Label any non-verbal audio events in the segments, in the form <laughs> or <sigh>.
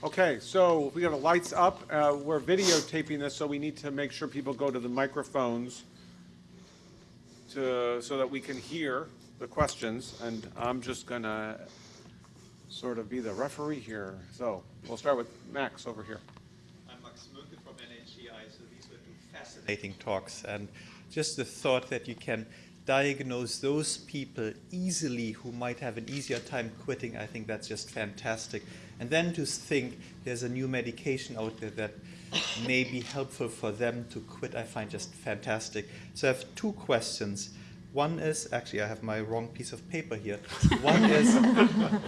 Okay, so we have the lights up. Uh, We're videotaping this, so we need to make sure people go to the microphones to, so that we can hear the questions. And I'm just gonna sort of be the referee here. So we'll start with Max over here. I'm Max Muenke from NHGI, so these were two fascinating talks. And just the thought that you can diagnose those people easily who might have an easier time quitting, I think that's just fantastic. And then to think there's a new medication out there that may be helpful for them to quit, I find just fantastic. So I have two questions. One is, actually I have my wrong piece of paper here. One <laughs> is,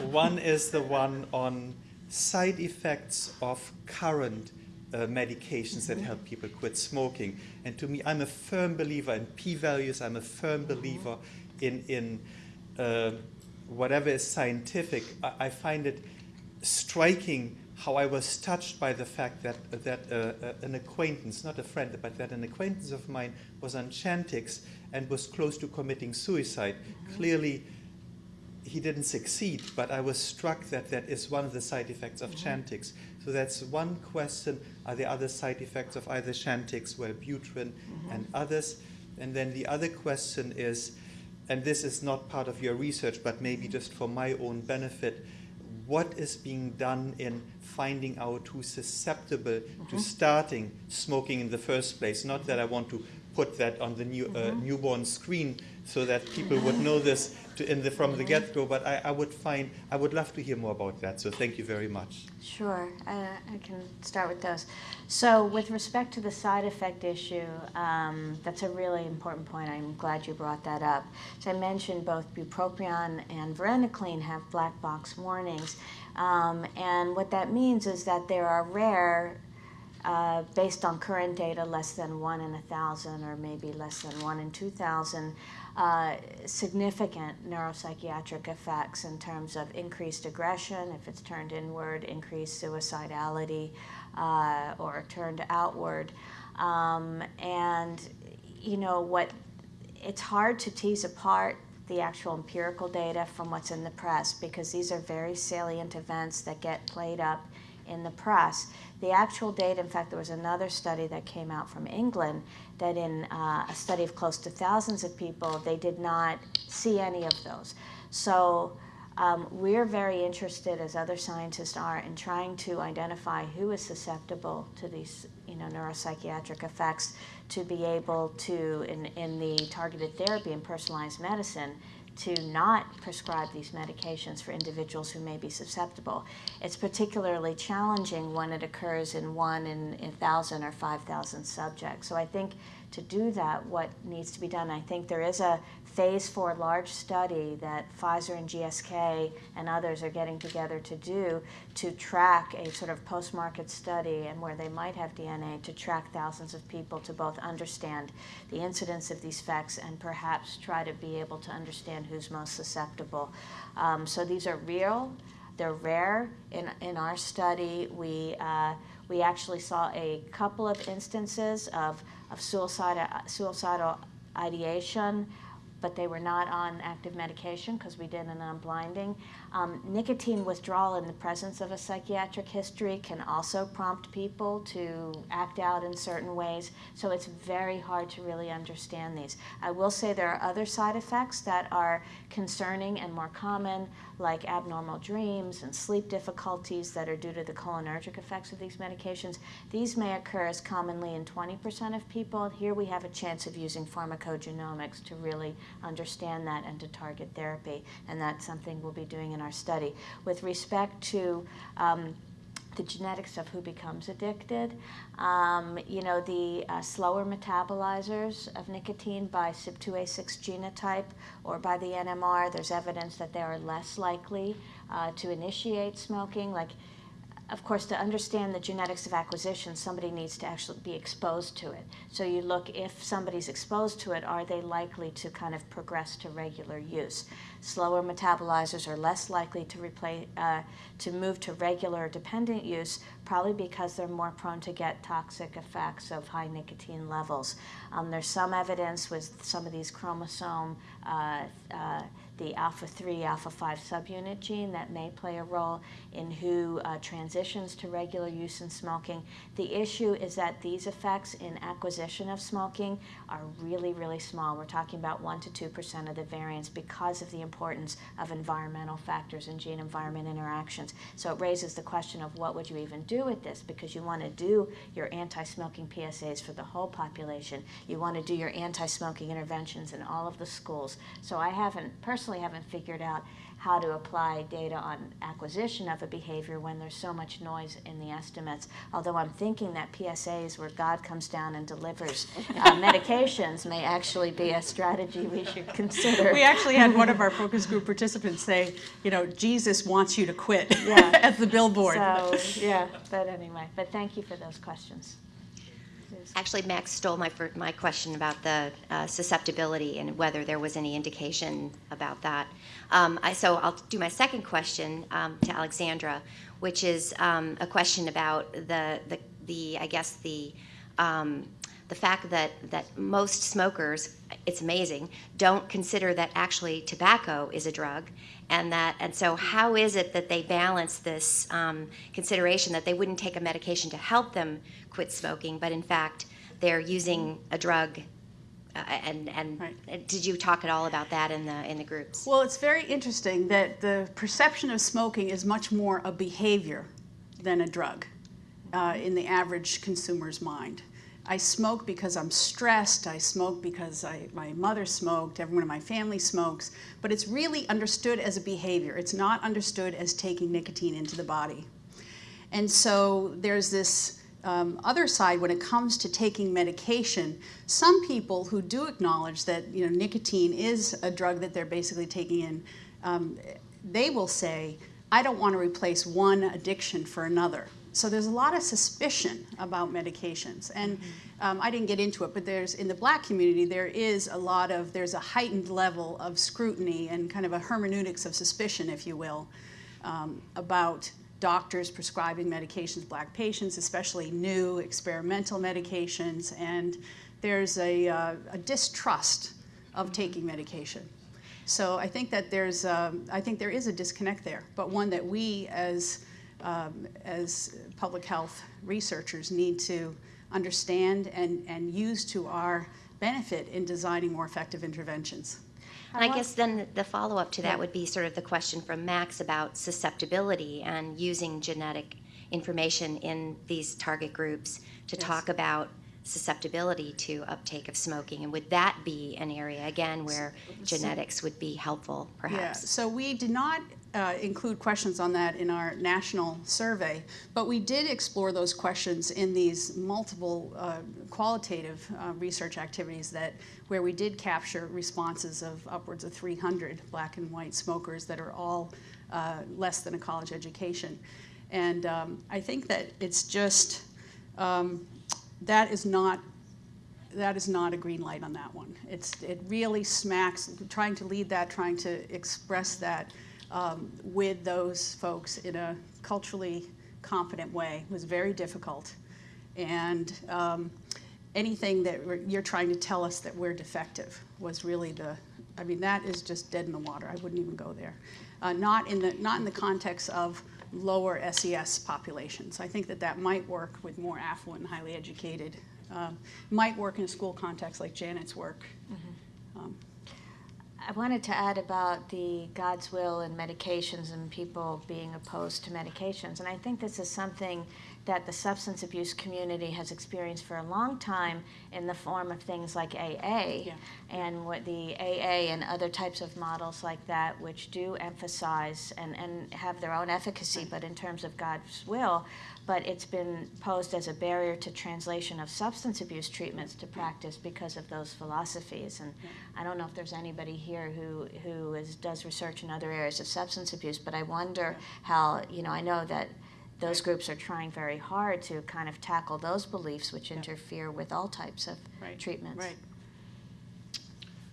one is the one on side effects of current uh, medications that help people quit smoking. And to me, I'm a firm believer in p-values. I'm a firm believer in, in uh, whatever is scientific. I, I, find it striking how I was touched by the fact that, that uh, uh an acquaintance, not a friend, but that an acquaintance of mine was on Chantix and was close to committing suicide. Mm -hmm. Clearly, he didn't succeed, but I was struck that that is one of the side effects of mm -hmm. Chantix. So that's one question. Are there other side effects of either Chantix, Wellbutrin, mm -hmm. and others? And then the other question is, and this is not part of your research, but maybe just for my own benefit, what is being done in finding out who's susceptible mm -hmm. to mm-hmm. starting smoking in the first place? Not that I want to put that on the new, uh, mm -hmm. newborn screen so that people would know this the, from the get-go, but I, I, would find, I would love to hear more about that, so thank you very much. Sure, I can start with those. So with respect to the side effect issue, um, that's a really important point. I'm glad you brought that up. So I mentioned both bupropion and varenicline have black box warnings, um, and what that means is that there are rare uh, based on current data, less than one in a thousand or maybe less than one in 2,000 uh, significant neuropsychiatric effects in terms of increased aggression, if it's turned inward, increased suicidality, uh, or turned outward. Um, and, you know, what it's hard to tease apart the actual empirical data from what's in the press because these are very salient events that get played up in the press. The actual data, in fact, there was another study that came out from England that in uh, a study of close to thousands of people, they did not see any of those. So um, we're very interested, as other scientists are, in trying to identify who is susceptible to these you know, neuropsychiatric effects to be able to, in, in the targeted therapy and personalized medicine, to not prescribe these medications for individuals who may be susceptible. It's particularly challenging when it occurs in one in a thousand or 5,000 subjects. So I think to do that, what needs to be done, I think there is a phase four large study that Pfizer and GSK and others are getting together to do to track a sort of post-market study and where they might have DNA to track thousands of people to both understand the incidence of these effects and perhaps try to be able to understand who's most susceptible. Um, so these are real, they're rare. In, in our study, we, uh, we actually saw a couple of instances of, of suicide, suicidal ideation but they were not on active medication because we did an unblinding. Um, nicotine withdrawal in the presence of a psychiatric history can also prompt people to act out in certain ways, so it's very hard to really understand these. I will say there are other side effects that are concerning and more common, like abnormal dreams and sleep difficulties that are due to the cholinergic effects of these medications. These may occur as commonly in 20% of people. Here we have a chance of using pharmacogenomics to really understand that and to target therapy, and that's something we'll be doing in our study. With respect to um, the genetics of who becomes addicted. Um, you know, the uh, slower metabolizers of nicotine by CYP2A6 genotype or by the NMR, there's evidence that they are less likely uh, to initiate smoking. Like of course, to understand the genetics of acquisition, somebody needs to actually be exposed to it. So you look, if somebody's exposed to it, are they likely to kind of progress to regular use? slower metabolizers are less likely to replace, uh, to move to regular dependent use, probably because they're more prone to get toxic effects of high nicotine levels. Um, there's some evidence with some of these chromosome, uh, uh, the alpha 3, alpha 5 subunit gene that may play a role in who uh, transitions to regular use in smoking. The issue is that these effects in acquisition of smoking are really, really small. We're talking about 1 to 2% of the variance because of the importance of environmental factors and gene environment interactions. So it raises the question of what would you even do with this because you want to do your anti smoking PSAs for the whole population. You want to do your anti smoking interventions in all of the schools. So I haven't, personally, haven't figured out how to apply data on acquisition of a behavior when there's so much noise in the estimates. Although I'm thinking that PSAs where God comes down and delivers uh, <laughs> medications may actually be a strategy we should <laughs> consider. We actually had one of our focus group <laughs> participants say, you know, Jesus wants you to quit Yeah. at the billboard. So, yeah, but anyway, but thank you for those questions. Actually, Max stole my, my question about the uh, susceptibility and whether there was any indication about that. Um, I, so I'll do my second question um, to Alexandra, which is um, a question about the, the, the I guess, the, um, the fact that, that most smokers, it's amazing, don't consider that actually tobacco is a drug. And that, and so how is it that they balance this um, consideration that they wouldn't take a medication to help them quit smoking, but in fact they're using a drug? Uh, and and Right. did you talk at all about that in the in the groups? Well, it's very interesting that the perception of smoking is much more a behavior than a drug uh, in the average consumer's mind. I smoke because I'm stressed. I smoke because I, my mother smoked. Everyone in my family smokes. But it's really understood as a behavior. It's not understood as taking nicotine into the body. And so there's this um, other side when it comes to taking medication. Some people who do acknowledge that you know nicotine is a drug that they're basically taking in, um, they will say, "I don't want to replace one addiction for another." So there's a lot of suspicion about medications, and um, I didn't get into it, but there's in the Black community there is a lot of there's a heightened level of scrutiny and kind of a hermeneutics of suspicion, if you will, um, about doctors prescribing medications, black patients, especially new experimental medications, and there's a, uh, a distrust of taking medication. So I think that there's, um, I think there is a disconnect there, but one that we as, um, as public health researchers need to understand and, and use to our benefit in designing more effective interventions. And I guess then the follow up to that would be sort of the question from Max about susceptibility and using genetic information in these target groups to talk about susceptibility to uptake of smoking. And would that be an area, again, where genetics would be helpful, Yeah, perhaps? so we did not uh, include questions on that in our national survey, but we did explore those questions in these multiple uh, qualitative uh, research activities that where we did capture responses of upwards of 300 black and white smokers that are all uh, less than a college education. And um, I think that it's just, um, that is not that is not a green light on that one. It's, it really smacks, trying to lead that, trying to express that um, with those folks in a culturally competent way was very difficult. And um, anything that you're trying to tell us that we're defective was really the, I mean, that is just dead in the water. I wouldn't even go there. Uh, not in the, not in the context of lower SES populations. I think that that might work with more affluent and highly educated. Um, might work in a school context like Janet's work. Um, I wanted to add about the God's will and medications and people being opposed to medications. And I think this is something that the substance abuse community has experienced for a long time in the form of things like AA Yeah. and what the AA and other types of models like that, which do emphasize and, and have their own efficacy, but in terms of God's will. But it's been posed as a barrier to translation of substance abuse treatments to practice because of those philosophies. And I don't know if there's anybody here who, who is, does research in other areas of substance abuse, but I wonder how, you know, I know that those groups are trying very hard to kind of tackle those beliefs which interfere with all types of Right, treatments. Right.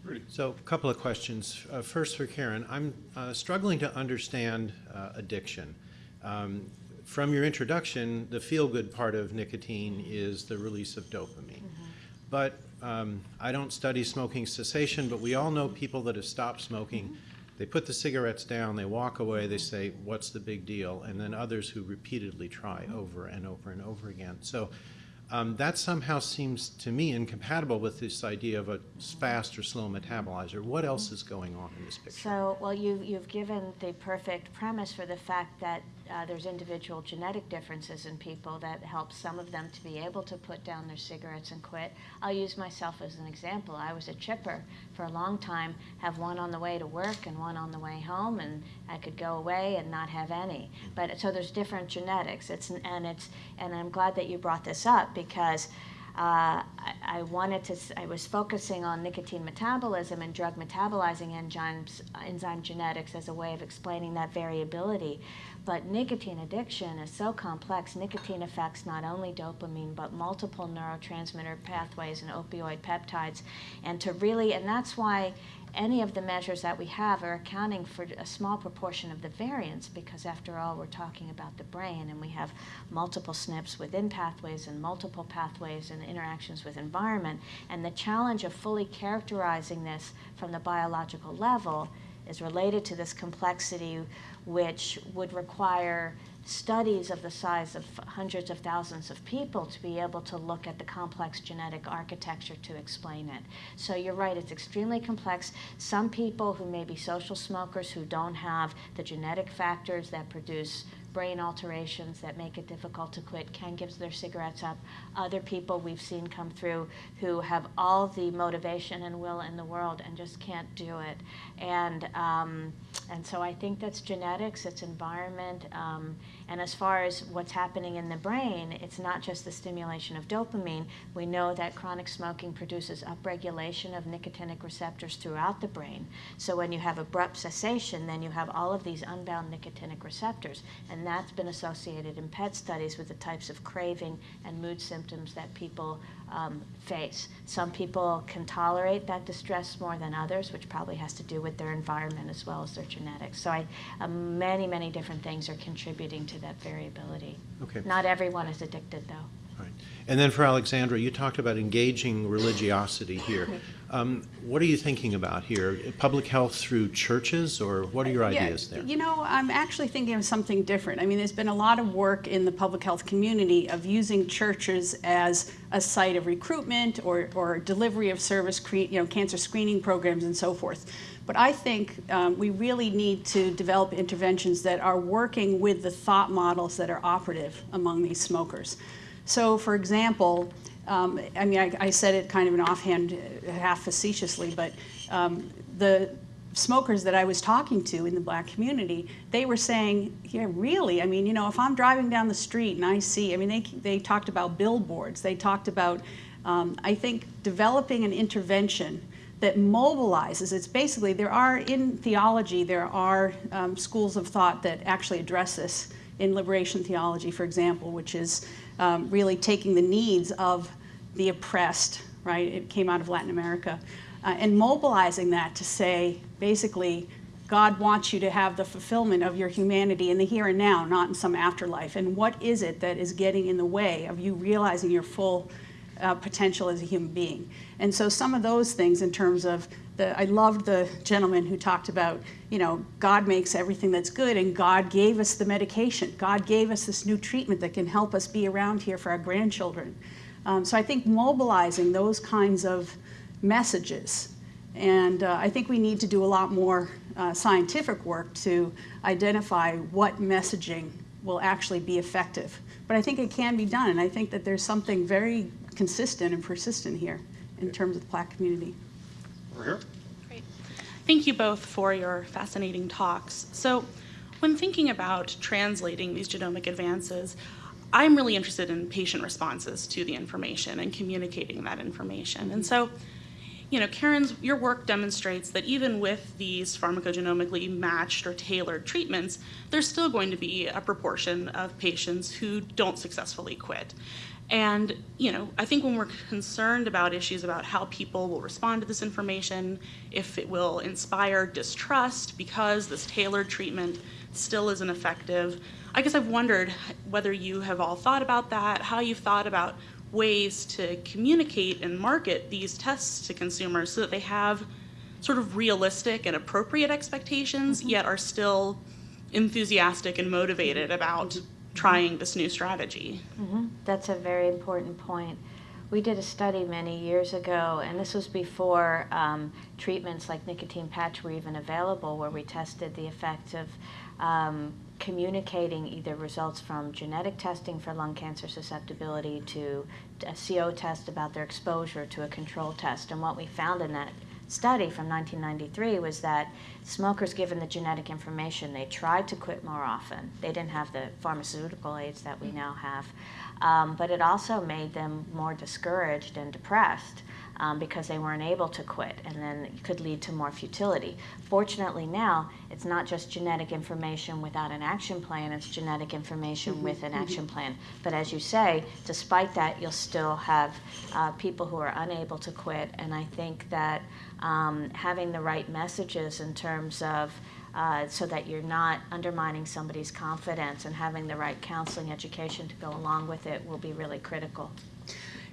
Rudy? So, a couple of questions. Uh, First for Caryn, I'm uh, struggling to understand uh, addiction. Um, From your introduction, the feel-good part of nicotine is the release of dopamine. But um, I don't study smoking cessation, but we all know people that have stopped smoking. They put the cigarettes down, they walk away, they say, what's the big deal? And then others who repeatedly try over and over and over again. So um, that somehow seems to me incompatible with this idea of a fast or slow metabolizer. What else is going on in this picture? So, well, you, you've given the perfect premise for the fact that uh, there's individual genetic differences in people that help some of them to be able to put down their cigarettes and quit. I'll use myself as an example. I was a chipper for a long time, have one on the way to work and one on the way home, and I could go away and not have any. But so there's different genetics. It's and it's and I'm glad that you brought this up because uh, I, wanted to, I was focusing on nicotine metabolism and drug metabolizing enzymes, enzyme genetics as a way of explaining that variability. But nicotine addiction is so complex. Nicotine affects not only dopamine, but multiple neurotransmitter pathways and opioid peptides. And to really, and that's why any of the measures that we have are accounting for a small proportion of the variance because after all we're talking about the brain and we have multiple SNPs within pathways and multiple pathways and interactions with environment and the challenge of fully characterizing this from the biological level is related to this complexity which would require studies of the size of hundreds of thousands of people to be able to look at the complex genetic architecture to explain it. So you're right, it's extremely complex. Some people who may be social smokers who don't have the genetic factors that produce brain alterations that make it difficult to quit can give their cigarettes up. Other people we've seen come through who have all the motivation and will in the world and just can't do it. And um, and so I think that's genetics, it's environment, um, and as far as what's happening in the brain, it's not just the stimulation of dopamine. We know that chronic smoking produces upregulation of nicotinic receptors throughout the brain. So when you have abrupt cessation, then you have all of these unbound nicotinic receptors, and that's been associated in PET studies with the types of craving and mood symptoms that people um, face. Some people can tolerate that distress more than others, which probably has to do with their environment as well as their genetics. So I, um, many, many different things are contributing to that variability. Okay. Not everyone is addicted, though. Right. And then for Alexandra, you talked about engaging religiosity here. <laughs> Um, What are you thinking about here? Public health through churches, or what are your Yeah, ideas there? You know, I'm actually thinking of something different. I mean, there's been a lot of work in the public health community of using churches as a site of recruitment or, or delivery of service, you know, cancer screening programs and so forth. But I think um, we really need to develop interventions that are working with the thought models that are operative among these smokers. So, for example, um, I mean, I, I said it kind of an offhand, uh, half facetiously, but um, the smokers that I was talking to in the black community, they were saying, yeah, really? I mean, you know, if I'm driving down the street and I see, I mean, they, they talked about billboards, they talked about, um, I think, developing an intervention that mobilizes. It's basically, there are, in theology, there are um, schools of thought that actually address this in liberation theology, for example, which is um, really taking the needs of the oppressed, right? It came out of Latin America, uh, and mobilizing that to say, basically, God wants you to have the fulfillment of your humanity in the here and now, not in some afterlife. And what is it that is getting in the way of you realizing your full uh, potential as a human being? And so some of those things in terms of the, I loved the gentleman who talked about, you know, God makes everything that's good and God gave us the medication. God gave us this new treatment that can help us be around here for our grandchildren. Um, so I think mobilizing those kinds of messages. And uh, I think we need to do a lot more uh, scientific work to identify what messaging will actually be effective. But I think it can be done, and I think that there's something very consistent and persistent here in terms of the black community. Over here? Great. Thank you both for your fascinating talks. So, when thinking about translating these genomic advances, I'm really interested in patient responses to the information and communicating that information. And so, you know, Caryn's, your work demonstrates that even with these pharmacogenomically matched or tailored treatments, there's still going to be a proportion of patients who don't successfully quit. And, you know, I think when we're concerned about issues about how people will respond to this information, if it will inspire distrust because this tailored treatment still isn't effective, I guess I've wondered whether you have all thought about that, how you've thought about ways to communicate and market these tests to consumers so that they have sort of realistic and appropriate expectations, mm-hmm. yet are still enthusiastic and motivated about trying this new strategy. That's a very important point. We did a study many years ago, and this was before um, treatments like nicotine patch were even available, where we tested the effect of um, communicating either results from genetic testing for lung cancer susceptibility to a CO test about their exposure to a control test. And what we found in that study from 1993 was that smokers given the genetic information, they tried to quit more often. They didn't have the pharmaceutical aids that we now have. Um, but it also made them more discouraged and depressed um, because they weren't able to quit, and then it could lead to more futility. Fortunately, now it's not just genetic information without an action plan, it's genetic information with an action plan. But as you say, despite that, you'll still have uh, people who are unable to quit, and I think that um, having the right messages in terms of uh, so that you're not undermining somebody's confidence and having the right counseling education to go along with it will be really critical.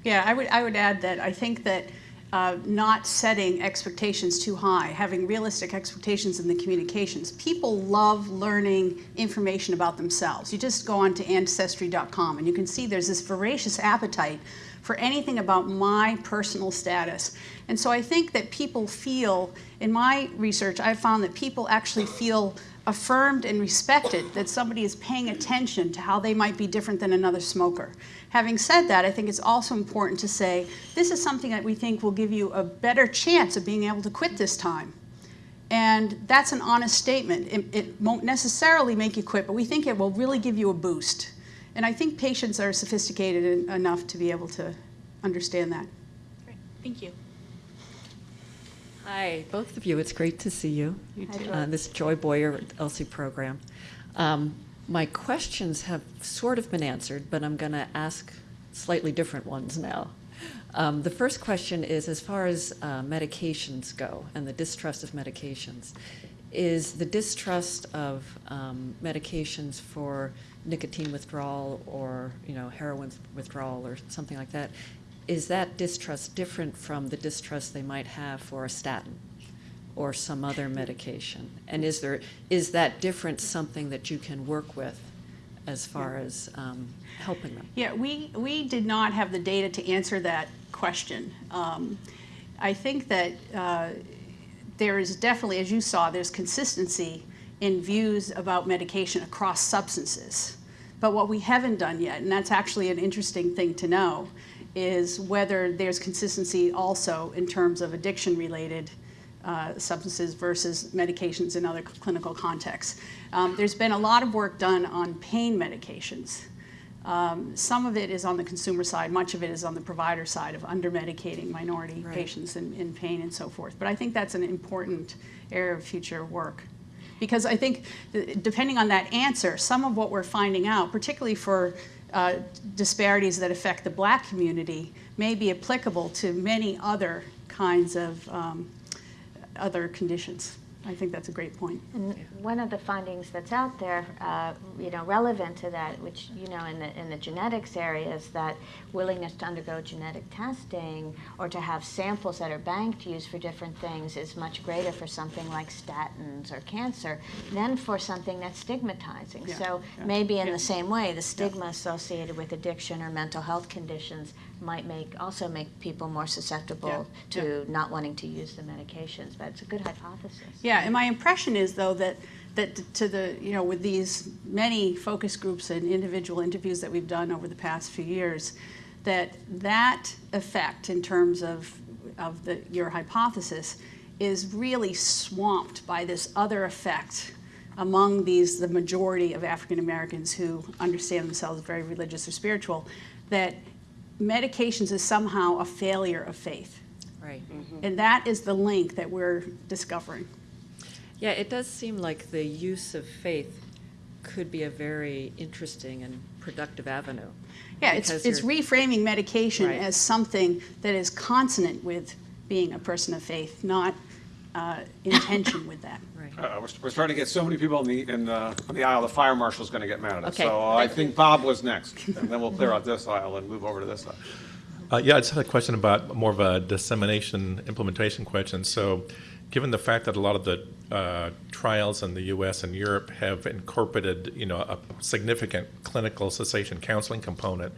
Yeah, I would, I would add that I think that uh, not setting expectations too high, having realistic expectations in the communications. People love learning information about themselves. You just go on to ancestry.com and you can see there's this voracious appetite for anything about my personal status. And so I think that people feel, in my research, I've found that people actually feel affirmed and respected that somebody is paying attention to how they might be different than another smoker. Having said that, I think it's also important to say this is something that we think will give you a better chance of being able to quit this time. And that's an honest statement. It, it won't necessarily make you quit, but we think it will really give you a boost. And I think patients are sophisticated en- enough to be able to understand that. Great, thank you. Hi, both of you. It's great to see you. You too. Uh, this Joy Boyer ELSI program. Um, my questions have sort of been answered, but I'm going to ask slightly different ones now. Um, the first question is as far as uh, medications go and the distrust of medications, is the distrust of um, medications for nicotine withdrawal or you know heroin withdrawal or something like that, is that distrust different from the distrust they might have for a statin or some other medication? And is there is that difference something that you can work with as far as um, helping them? Yeah, we, we did not have the data to answer that question. Um, I think that uh, there is definitely, as you saw, there's consistency in views about medication across substances. But what we haven't done yet, and that's actually an interesting thing to know, is whether there's consistency also in terms of addiction-related uh, substances versus medications in other clinical contexts. Um, there's been a lot of work done on pain medications. Um, some of it is on the consumer side, much of it is on the provider side of under-medicating minority Right. patients in, in pain and so forth. But I think that's an important area of future work. Because I think, depending on that answer, some of what we're finding out, particularly for uh, disparities that affect the black community, may be applicable to many other kinds of um, other conditions. I think that's a great point. And one of the findings that's out there, uh, you know, relevant to that, which, you know, in the, in the genetics area is that willingness to undergo genetic testing or to have samples that are banked used for different things is much greater for something like statins or cancer than for something that's stigmatizing. Yeah, So yeah, maybe in yeah. the same way, the stigma associated with addiction or mental health conditions might make, also make people more susceptible to not wanting to use the medications, but it's a good hypothesis. Yeah, and my impression is though that that to the you know with these many focus groups and individual interviews that we've done over the past few years, that that effect in terms of of the your hypothesis is really swamped by this other effect among these the majority of African Americans who understand themselves very religious or spiritual that medications is somehow a failure of faith. Right. Mm-hmm. And that is the link that we're discovering. Yeah, it does seem like the use of faith could be a very interesting and productive avenue. Yeah, it's, it's reframing medication Right. as something that is consonant with being a person of faith, not uh, in tension with that. <coughs> Right. Uh, we're, we're starting to get so many people in the, in, uh, on the aisle, the fire marshal's gonna get mad at us. Okay. So I think Bob was next, and then we'll clear out this aisle and move over to this side. Uh, yeah, I just had a question about more of a dissemination implementation question. So, given the fact that a lot of the uh, trials in the U.S. and Europe have incorporated, you know, a significant clinical cessation counseling component,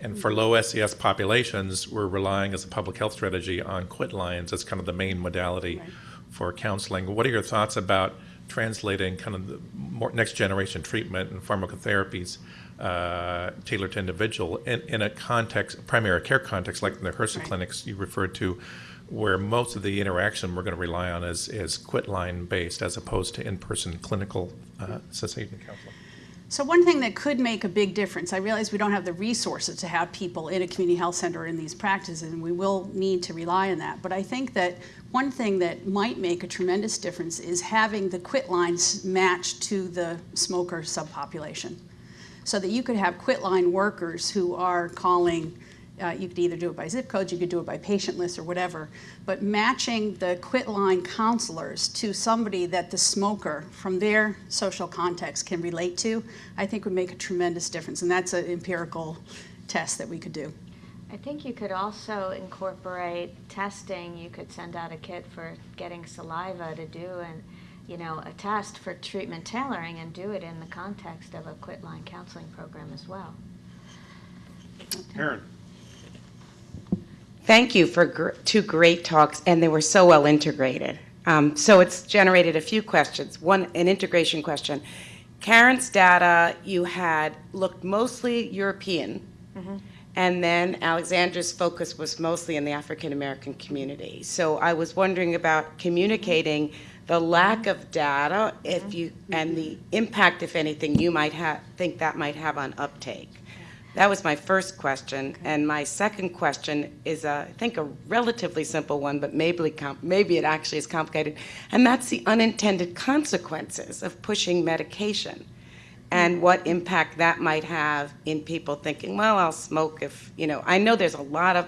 and for low SES populations, we're relying as a public health strategy on quit lines as kind of the main modality Right. for counseling. What are your thoughts about translating kind of the more next generation treatment and pharmacotherapies uh, tailored to individual in, in a context, primary care context, like in the HRSA Right. clinics you referred to, where most of the interaction we're going to rely on is, is quit line based as opposed to in-person clinical uh, cessation counseling? So one thing that could make a big difference, I realize we don't have the resources to have people in a community health center in these practices, and we will need to rely on that. But I think that one thing that might make a tremendous difference is having the quit lines matched to the smoker subpopulation. So that you could have quit line workers who are calling, uh, you could either do it by zip codes, you could do it by patient list or whatever, but matching the quit line counselors to somebody that the smoker from their social context can relate to, I think would make a tremendous difference. And that's an empirical test that we could do. I think you could also incorporate testing. You could send out a kit for getting saliva to do and, you know, a test for treatment tailoring and do it in the context of a quit line counseling program as well. Karen? Thank you for gr- two great talks, and they were so well integrated. Um, so it's generated a few questions. One, an integration question. Caryn's data you had looked mostly European, and then Alexandra's focus was mostly in the African American community. So I was wondering about communicating the lack of data, if you and the impact, if anything, you might have think that might have on uptake. That was my first question, and my second question is, uh, I think, a relatively simple one, but maybe maybe it actually is complicated, and that's the unintended consequences of pushing medication, and what impact that might have in people thinking, well, I'll smoke if you know. I know there's a lot of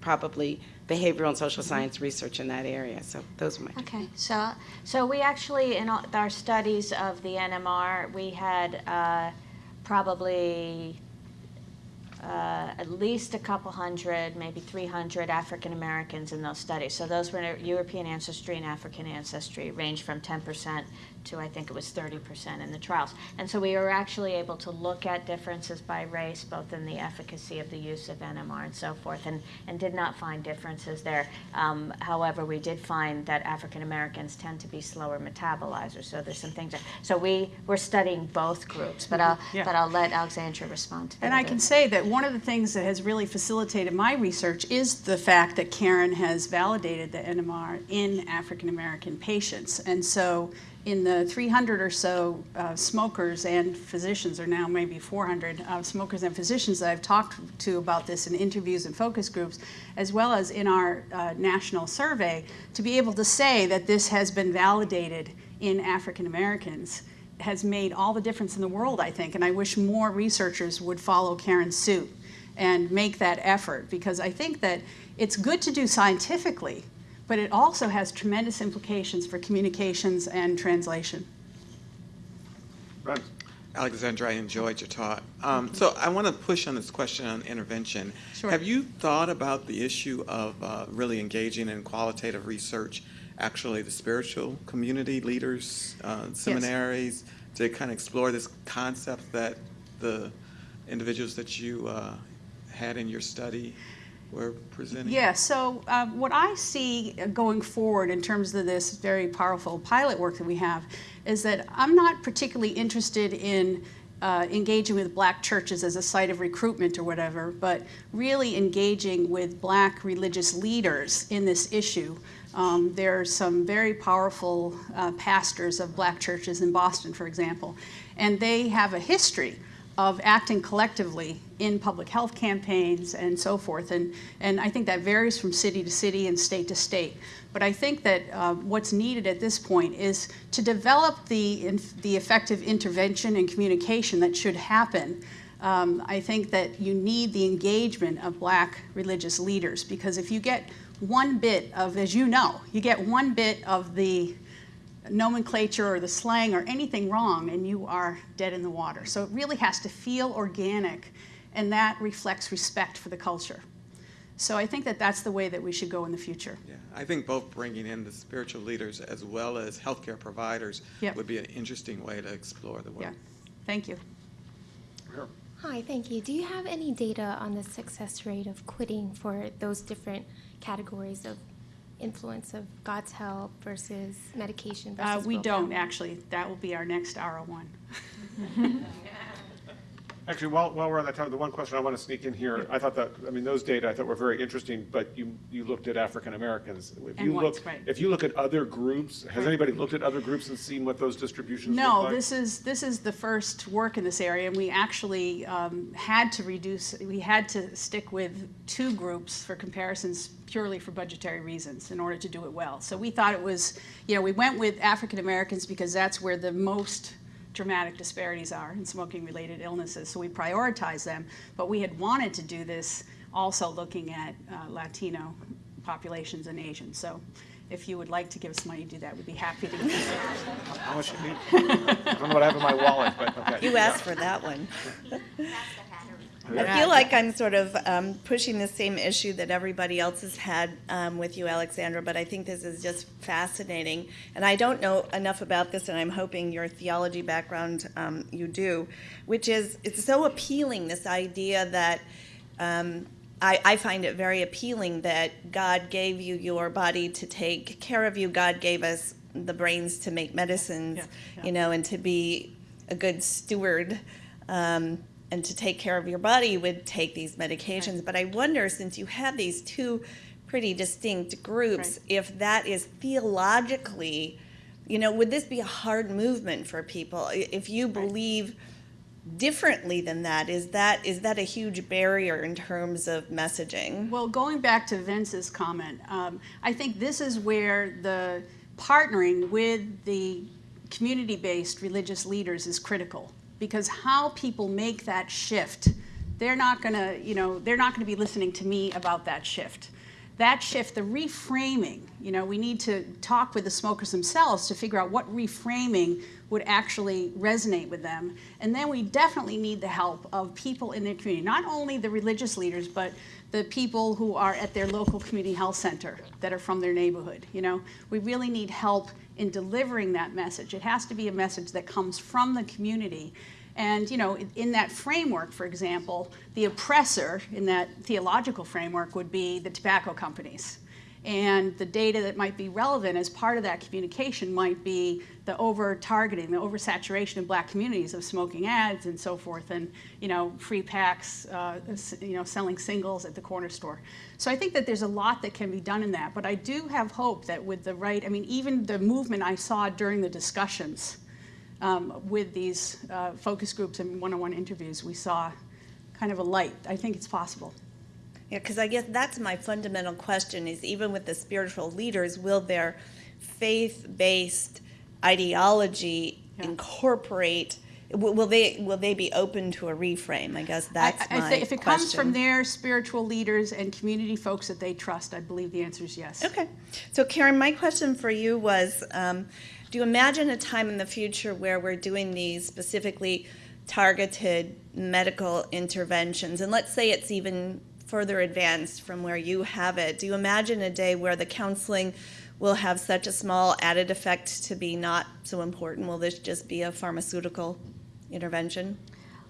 probably behavioral and social science research in that area, so those are my. Okay, so, so we actually, in our studies of the NMR, we had uh, probably uh, at least a couple hundred, maybe 300 African Americans in those studies. So those were European ancestry and African ancestry, range from 10% to I think it was 30% in the trials. And so we were actually able to look at differences by race, both in the efficacy of the use of NMR and so forth, and, and did not find differences there. Um, however, we did find that African Americans tend to be slower metabolizers. So there's some things. That, so we were studying both groups, but I'll Yeah. but I'll let Alexandra respond to that. And I can say that one of the things that has really facilitated my research is the fact that Caryn has validated the NMR in African American patients. And so, in the 300 or so uh, smokers and physicians, or now maybe 400 uh, smokers and physicians that I've talked to about this in interviews and focus groups, as well as in our uh, national survey, to be able to say that this has been validated in African Americans has made all the difference in the world, I think. And I wish more researchers would follow Caryn's suit and make that effort because I think that it's good to do scientifically, but it also has tremendous implications for communications and translation. Brent? Alexandra, I enjoyed your talk. Um, so I want to push on this question on intervention. Sure. Have you thought about the issue of uh, really engaging in qualitative research, actually the spiritual community leaders, uh, seminaries, to kind of explore this concept that the individuals that you uh, had in your study were presenting? Yeah, so uh, what I see going forward in terms of this very powerful pilot work that we have is that I'm not particularly interested in uh, engaging with black churches as a site of recruitment or whatever, but really engaging with black religious leaders in this issue. Um, there are some very powerful uh, pastors of black churches in Boston, for example, and they have a history of acting collectively in public health campaigns and so forth. And, and I think that varies from city to city and state to state. But I think that uh, what's needed at this point is to develop the, the effective intervention and communication that should happen. Um, I think that you need the engagement of black religious leaders because if you get one bit of, as you know, you get one bit of the nomenclature or the slang or anything wrong and you are dead in the water. So it really has to feel organic and that reflects respect for the culture. So I think that that's the way that we should go in the future. Yeah, I think both bringing in the spiritual leaders as well as healthcare providers Yep. would be an interesting way to explore the work. Yeah, thank you. Here. Hi, thank you. Do you have any data on the success rate of quitting for those different categories of influence of God's help versus medication Uh, versus we don't actually, that will be our next R01. <laughs> Actually, while, while we're on that topic, the one question I want to sneak in here, I thought that, I mean, those data I thought were very interesting, but you, you looked at African Americans. If And you look, right. if you look at other groups, has Right. anybody looked at other groups and seen what those distributions look No, like? this is, this is the first work in this area, and we actually um, had to reduce, we had to stick with two groups for comparisons purely for budgetary reasons in order to do it well. So we thought it was, you know, we went with African Americans because that's where the most dramatic disparities are in smoking-related illnesses, so we prioritize them. But we had wanted to do this also looking at uh, Latino populations and Asians. So if you would like to give us money to do that, we'd be happy to. How much you <laughs> need? I don't know what I have in my wallet, but okay. You Yeah. asked for that one. <laughs> I feel like I'm sort of um, pushing the same issue that everybody else has had um, with you, Alexandra, but I think this is just fascinating. And I don't know enough about this, and I'm hoping your theology background um, you do, which is it's so appealing this idea that. Um, I, I find it very appealing that God gave you your body to take care of you. God gave us the brains to make medicines, Yeah, yeah. you know, and to be a good steward um, and to take care of your body you would take these medications. But I wonder, since you have these two pretty distinct groups, Right. if that is theologically, you know, would this be a hard movement for people? If you believe differently than that, is that is that a huge barrier in terms of messaging? Well, going back to Vince's comment, um, I think this is where the partnering with the community-based religious leaders is critical because how people make that shift, they're not going to, you know, they're not going to be listening to me about that shift. That shift, the reframing, you know, we need to talk with the smokers themselves to figure out what reframing would actually resonate with them. And then we definitely need the help of people in their community, not only the religious leaders, but the people who are at their local community health center that are from their neighborhood. You know, we really need help in delivering that message. It has to be a message that comes from the community. And you know, in- that framework, for example, the oppressor in that theological framework would be the tobacco companies. And the data that might be relevant as part of that communication might be the over targeting, the oversaturation of black communities of smoking ads and so forth, and you know, free packs, uh, you know, selling singles at the corner store. So I think that there's a lot that can be done in that. But I do have hope that with the right, I mean, even the movement I saw during the discussions um, with these uh, focus groups and one-on-one interviews, we saw kind of a light. I think it's possible. Yeah, because I guess that's my fundamental question: is even with the spiritual leaders, will their faith-based ideology Yeah. incorporate? Will, they will they be open to a reframe? I guess that's I- I my If it comes from their spiritual leaders and community folks that they trust, I believe the answer is yes. Okay. So, Caryn, my question for you was um, Do you imagine a time in the future where we're doing these specifically targeted medical interventions? And let's say it's even further advanced from where you have it. Do you imagine a day where the counseling will have such a small added effect to be not so important? Will this just be a pharmaceutical intervention?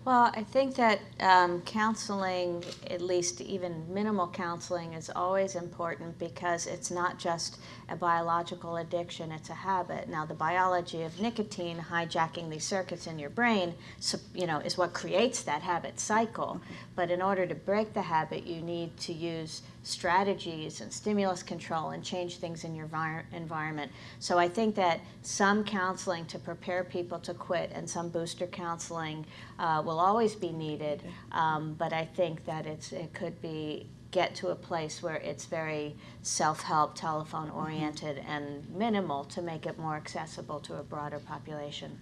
Well, I think that um, counseling, at least even minimal counseling, is always important because it's not just a biological addiction, it's a habit. Now, the biology of nicotine hijacking these circuits in your brain, so, you know, is what creates that habit cycle. But in order to break the habit, you need to use strategies and stimulus control and change things in your vir- environment. So I think that some counseling to prepare people to quit and some booster counseling uh, will always be needed. Um, but I think that it's it could be get to a place where it's very self-help, telephone-oriented, and minimal to make it more accessible to a broader population.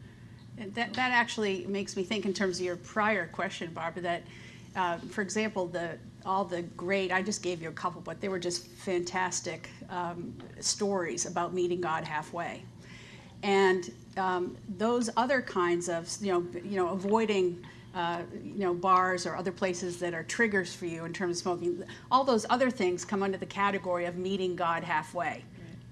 And That, that actually makes me think in terms of your prior question, Barbara, that, uh, for example, the, all the great, I just gave you a couple, but they were just fantastic um, stories about meeting God halfway. And um, those other kinds of, you know, you know, avoiding, uh, you know, bars or other places that are triggers for you in terms of smoking, all those other things come under the category of meeting God halfway.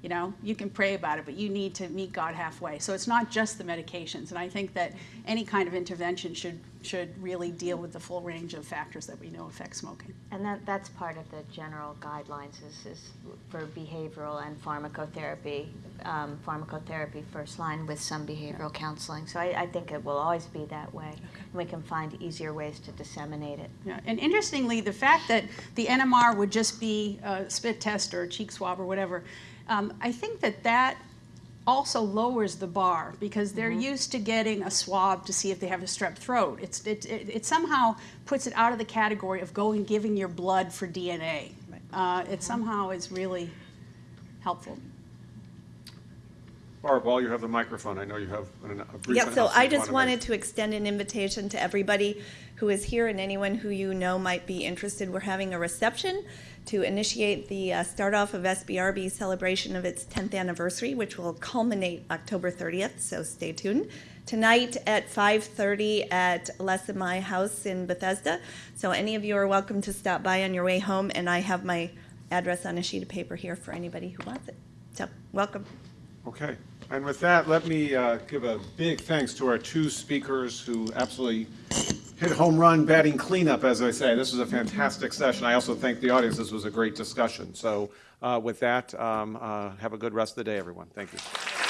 You know, you can pray about it, but you need to meet God halfway. So it's not just the medications. And I think that any kind of intervention should, should really deal with the full range of factors that we know affect smoking. And that, that's part of the general guidelines is, is for behavioral and pharmacotherapy, um, pharmacotherapy first line with some behavioral counseling. So I, I think it will always be that way. And we can find easier ways to disseminate it. Yeah, and interestingly, the fact that the NMR would just be a spit test or a cheek swab or whatever, um, I think that that also lowers the bar because they're used to getting a swab to see if they have a strep throat. It's, it, it, it somehow puts it out of the category of going giving your blood for DNA. Uh, it somehow is really helpful. Barb, while you have the microphone, I know you have an- a brief Yeah, so I just wanted to extend an invitation to everybody who is here and anyone who you know might be interested. We're having a reception to initiate the uh, start off of SBRB celebration of its 10th anniversary, which will culminate October 30th, so stay tuned. Tonight at 5:30 at Les and My House in Bethesda. So any of you are welcome to stop by on your way home, and I have my address on a sheet of paper here for anybody who wants it. So, welcome. Okay, and with that, let me uh, give a big thanks to our two speakers who absolutely hit home run batting cleanup, as I say. This was a fantastic session. I also thank the audience. This was a great discussion. So uh, with that, um, uh, have a good rest of the day, everyone. Thank you.